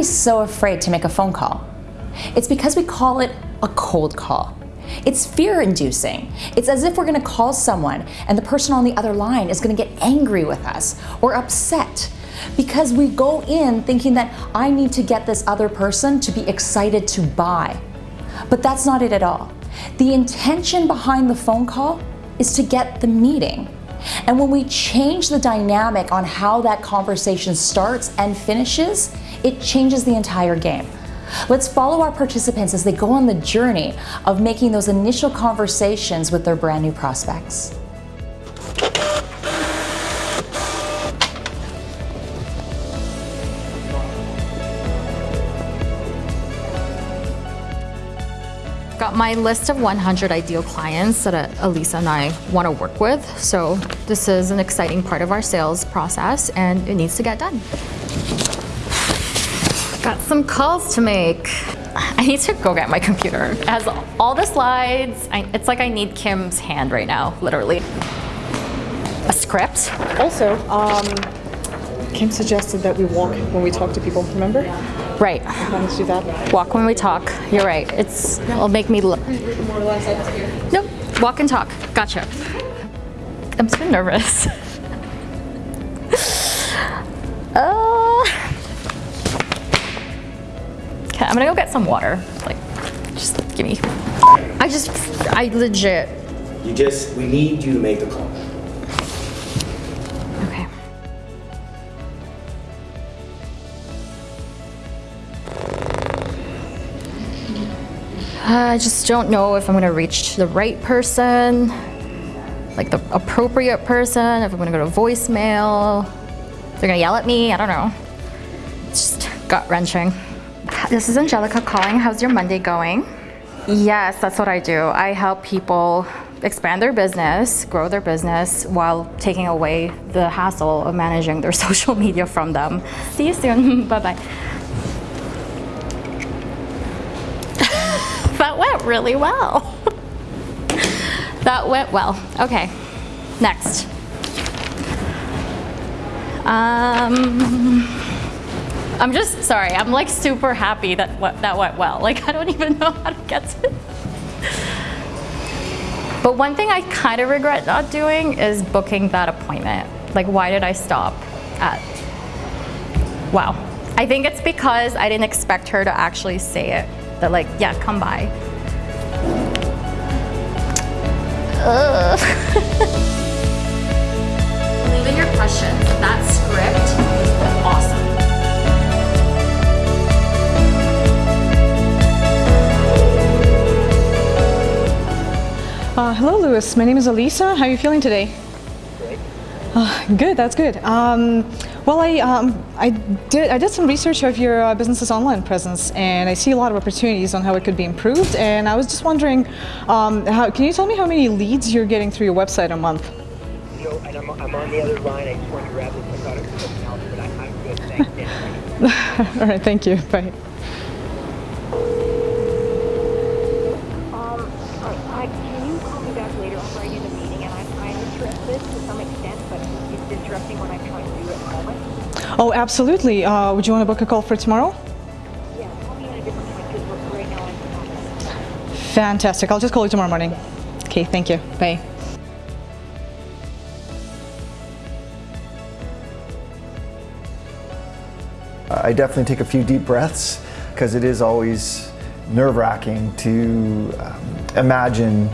we so afraid to make a phone call? It's because we call it a cold call. It's fear inducing. It's as if we're gonna call someone and the person on the other line is gonna get angry with us or upset because we go in thinking that I need to get this other person to be excited to buy. But that's not it at all. The intention behind the phone call is to get the meeting. And when we change the dynamic on how that conversation starts and finishes, it changes the entire game. Let's follow our participants as they go on the journey of making those initial conversations with their brand new prospects. My list of 100 ideal clients that uh, Elisa and I want to work with. So this is an exciting part of our sales process and it needs to get done. Got some calls to make. I need to go get my computer. It has all the slides. I, it's like I need Kim's hand right now, literally. A script. Also, um, Kim suggested that we walk when we talk to people, remember? Right. Let's do that. Walk when we talk. You're right. It's it'll make me look. More or less up Nope. Walk and talk. Gotcha. I'm so nervous. uh, okay, I'm gonna go get some water. Like, just give me. I just, I legit. You just, we need you to make the call. Uh, I just don't know if I'm gonna reach the right person, like the appropriate person, if I'm gonna go to voicemail, they're gonna yell at me, I don't know. It's just gut wrenching. This is Angelica calling. How's your Monday going? Yes, that's what I do. I help people expand their business, grow their business while taking away the hassle of managing their social media from them. See you soon. Bye-bye. That went really well. that went well. Okay, next. Um, I'm just sorry. I'm like super happy that that went well. Like I don't even know how to get to. But one thing I kind of regret not doing is booking that appointment. Like why did I stop at? Wow. I think it's because I didn't expect her to actually say it. That like, yeah, come by. Leave in your questions. That script was awesome. Uh, hello, Lewis. My name is Elisa. How are you feeling today? Uh, good, that's good. Um, well, I, um, I, did, I did some research of your uh, business's online presence and I see a lot of opportunities on how it could be improved and I was just wondering, um, how, can you tell me how many leads you're getting through your website a month? No, and I'm, I'm on the other line. I just want to grab this. I thought it was something else, but I, I'm good. Thanks. All right, thank you. Bye. um, I, can you call me back later? I'm right in a meeting, and I'm, I'm interested to some extent, but it's interesting when I'm trying to do it at the moment. Oh, absolutely. Uh, would you want to book a call for tomorrow? Yeah, right. Fantastic. I'll just call you tomorrow morning. Okay, thank you. Bye. I definitely take a few deep breaths because it is always nerve-wracking to um, imagine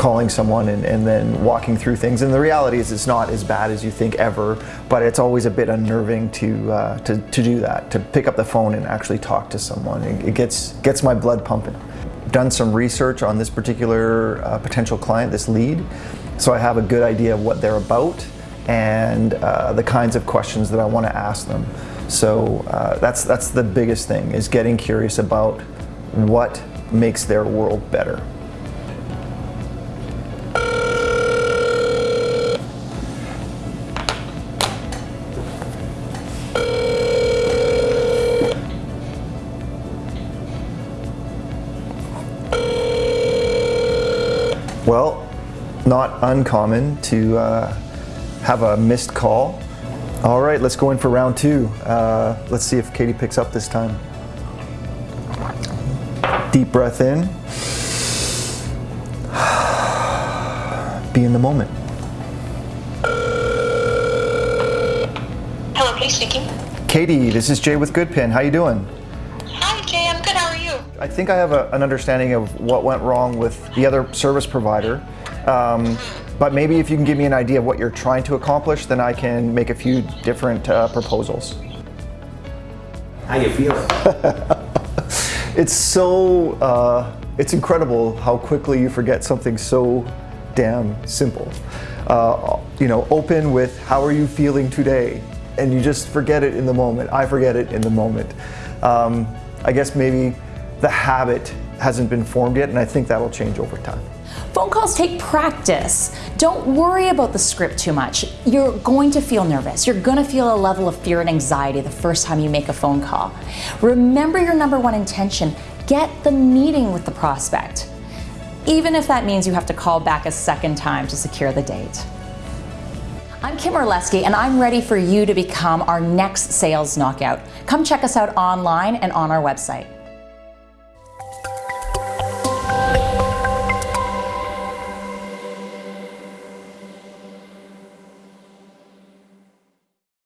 calling someone and, and, then walking through things. And the reality is it's not as bad as you think ever, but it's always a bit unnerving to, uh, to, to do that, to pick up the phone and actually talk to someone. It, it gets, gets my blood pumping. Done some research on this particular uh, potential client, this lead, so I have a good idea of what they're about and uh, the kinds of questions that I want to ask them. So uh, that's, that's the biggest thing, is getting curious about what makes their world better. Well, not uncommon to uh, have a missed call All right, let's go in for round two. Uh, let's see if Katie picks up this time. Deep breath in. Be in the moment. Hello, please speaking. Katie, this is Jay with Goodpin. How you doing? Hi, Jay. I'm good. How are you? I think I have a, an understanding of what went wrong with the other service provider. Um, but maybe if you can give me an idea of what you're trying to accomplish, then I can make a few different uh, proposals. How you feeling? It's so, uh, it's incredible how quickly you forget something so damn simple. Uh, you know, open with how are you feeling today? And you just forget it in the moment. I forget it in the moment. Um, I guess maybe the habit hasn't been formed yet, and I think that'll change over time. Phone calls take practice. Don't worry about the script too much. You're going to feel nervous. You're going to feel a level of fear and anxiety the first time you make a phone call. Remember your number one intention get the meeting with the prospect, even if that means you have to call back a second time to secure the date. I'm Kim Orlesky, and I'm ready for you to become our next sales knockout. Come check us out online and on our website.